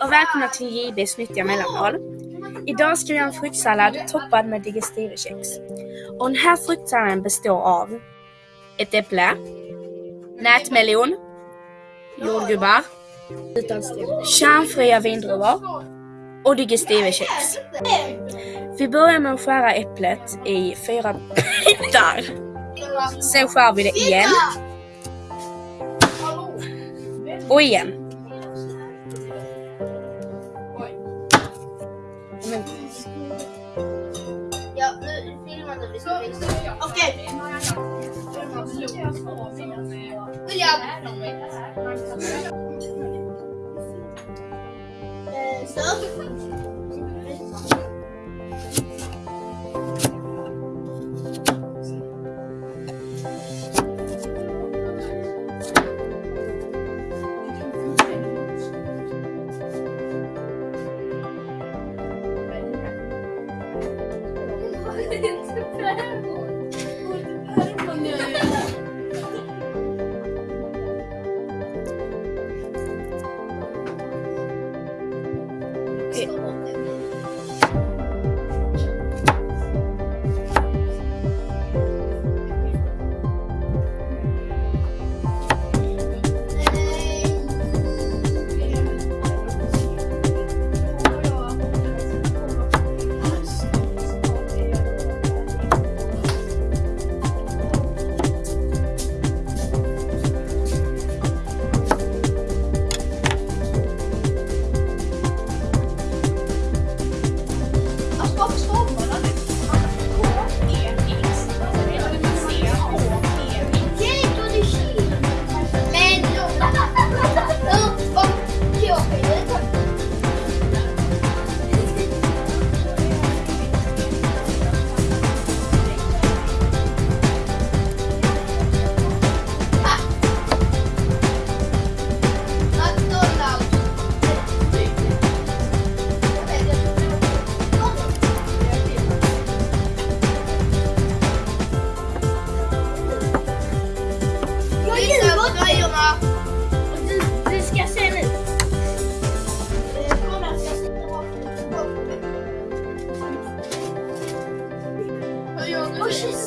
och välkomna till JBs nyttiga mellanmål. Idag ska vi göra en fruktsallad toppad med digestivekex. Och den här fruktsalladen består av ett äpple, nätmelon, jordgubbar, kärnfria vindruvor och digestivekex. Vi börjar med att skära äpplet i fyra bitar. Sen skär vi det igen. Och igen. Men, Ja, nu filmar du. Okej. William. Eh, Stopp. もういいんじゃない?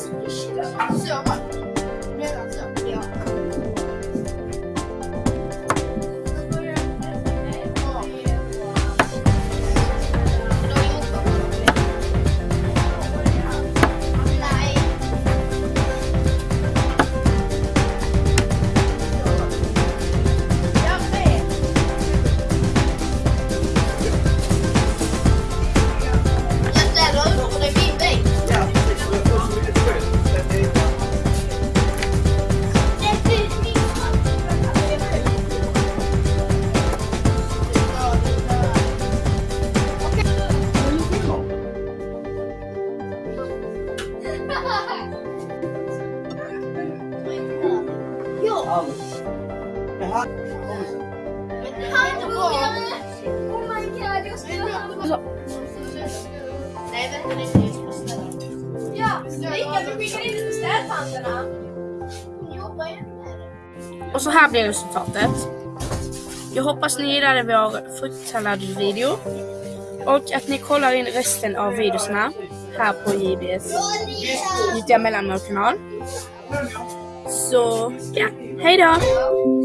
Upp. Oj, shit, shit. Så, va? Redan så? Ja. Nej. Alls. Det Ja. Oh my god, jag ska Så. Nej, vänta det är Jag ska ställa. Ja, Mikael, du skickar in lite städpannorna. Hon jobbar ju med det. och så här blir resultatet. Jag hoppas ni gillade vår fruktsalladsvideo. Och att ni kollar in resten av videorna här på JBS Nyttiga mellanmålkanal. Så ja, hej då!